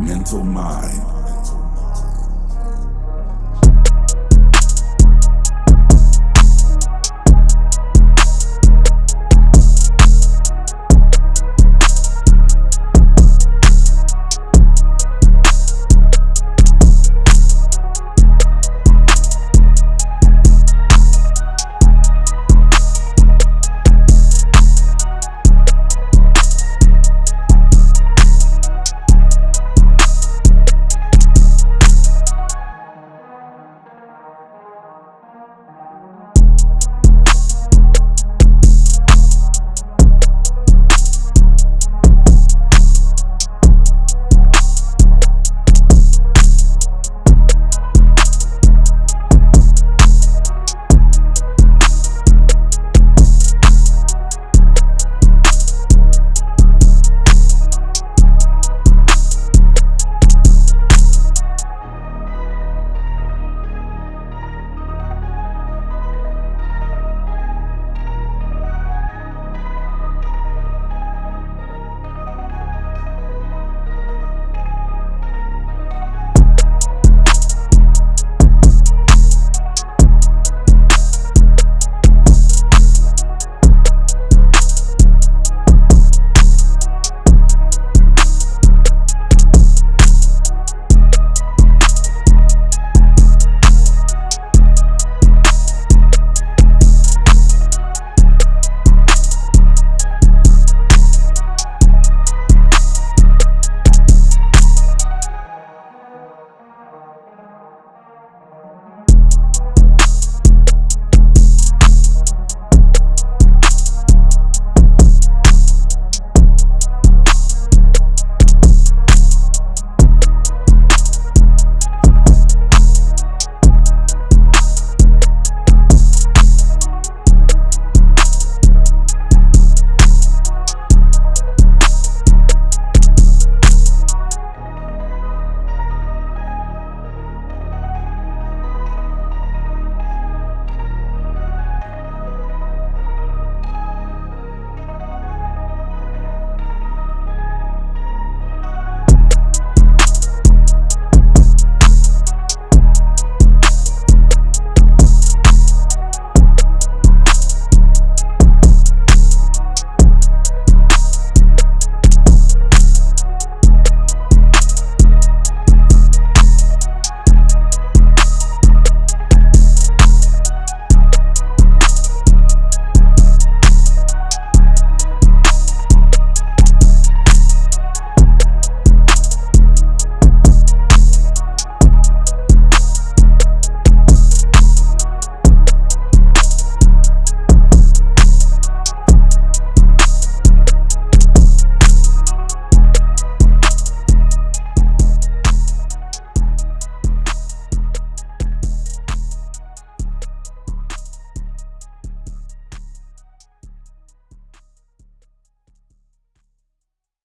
mental mind.